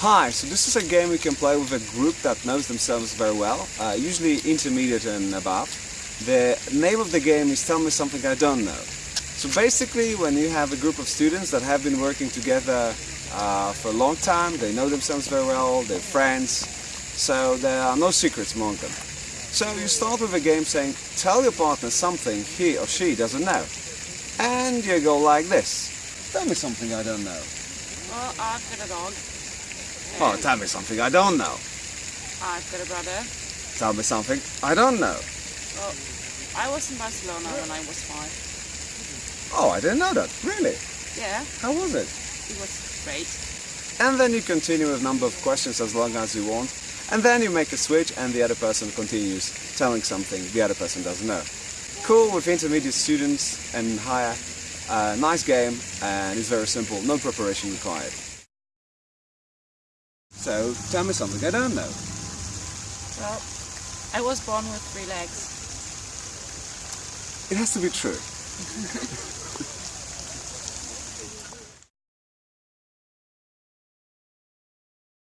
Hi, so this is a game we can play with a group that knows themselves very well, uh, usually intermediate and above. The name of the game is Tell Me Something I Don't Know. So basically, when you have a group of students that have been working together uh, for a long time, they know themselves very well, they're friends, so there are no secrets among them. So you start with a game saying, tell your partner something he or she doesn't know. And you go like this. Tell me something I don't know. Well, I've got a dog. Oh, tell me something I don't know. I've got a brother. Tell me something I don't know. Well, I was in Barcelona when I was five. Oh, I didn't know that. Really? Yeah, How was it? it was great. And then you continue with a number of questions as long as you want. And then you make a switch and the other person continues telling something the other person doesn't know. Cool with intermediate students and higher. Uh, nice game and it's very simple, no preparation required. So, tell me something I don't know. Well, I was born with three legs. It has to be true.